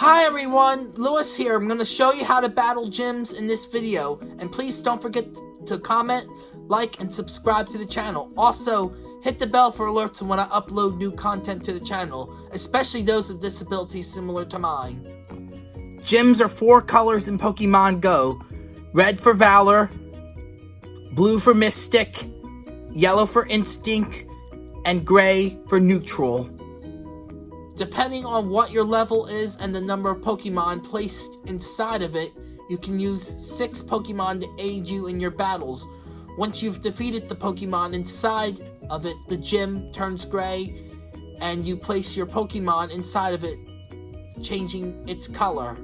Hi everyone, Lewis here. I'm going to show you how to battle gyms in this video. And please don't forget to comment, like, and subscribe to the channel. Also, hit the bell for alerts when I upload new content to the channel, especially those with disabilities similar to mine. Gyms are four colors in Pokemon Go. Red for Valor, blue for Mystic, yellow for Instinct, and gray for Neutral. Depending on what your level is and the number of Pokemon placed inside of it, you can use 6 Pokemon to aid you in your battles. Once you've defeated the Pokemon inside of it, the gym turns gray, and you place your Pokemon inside of it, changing its color.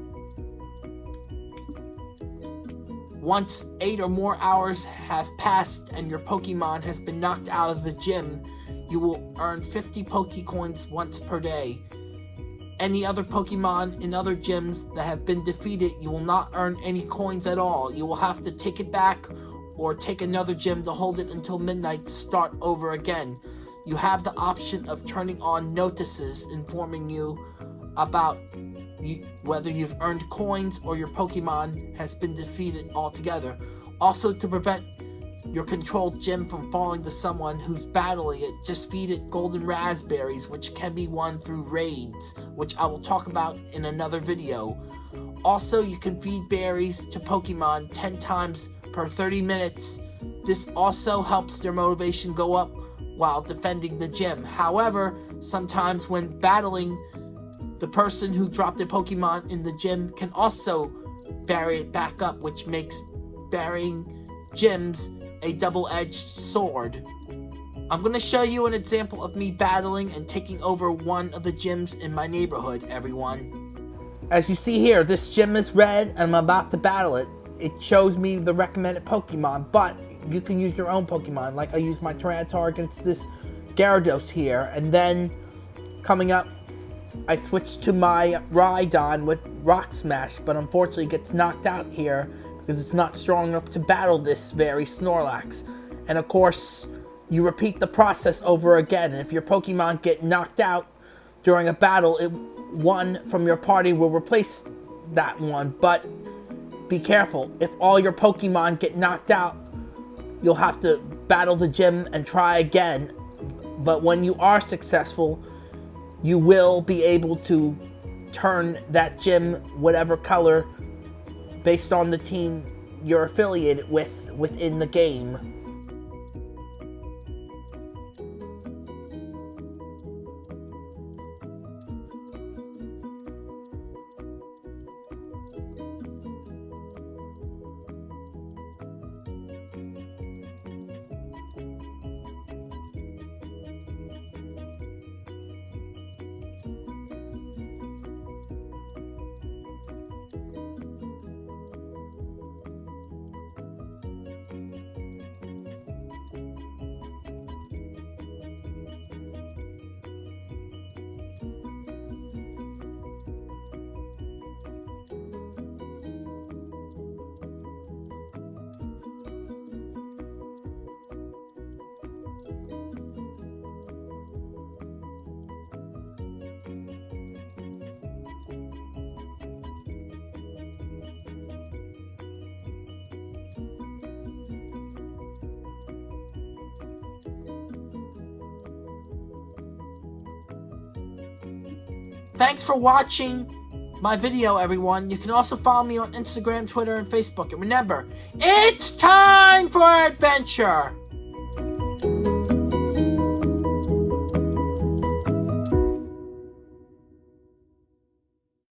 Once 8 or more hours have passed and your Pokemon has been knocked out of the gym, you will earn 50 Pokecoins once per day. Any other Pokemon in other gyms that have been defeated, you will not earn any coins at all. You will have to take it back or take another gym to hold it until midnight to start over again. You have the option of turning on notices informing you about you, whether you've earned coins or your Pokemon has been defeated altogether. Also, to prevent your controlled gym from falling to someone who's battling it, just feed it golden raspberries, which can be won through raids, which I will talk about in another video. Also, you can feed berries to Pokemon 10 times per 30 minutes. This also helps their motivation go up while defending the gym. However, sometimes when battling, the person who dropped a Pokemon in the gym can also bury it back up, which makes burying gyms a double-edged sword. I'm to show you an example of me battling and taking over one of the gyms in my neighborhood, everyone. As you see here, this gym is red and I'm about to battle it. It shows me the recommended Pokemon, but you can use your own Pokemon. Like I use my Tyranitar against this Gyarados here, and then coming up, I switch to my Rhydon with Rock Smash, but unfortunately gets knocked out here because it's not strong enough to battle this very Snorlax. And of course, you repeat the process over again. And if your Pokemon get knocked out during a battle, it, one from your party will replace that one. But be careful. If all your Pokemon get knocked out, you'll have to battle the gym and try again. But when you are successful, you will be able to turn that gym whatever color based on the team you're affiliated with within the game. Thanks for watching my video, everyone. You can also follow me on Instagram, Twitter, and Facebook. And remember, it's time for adventure!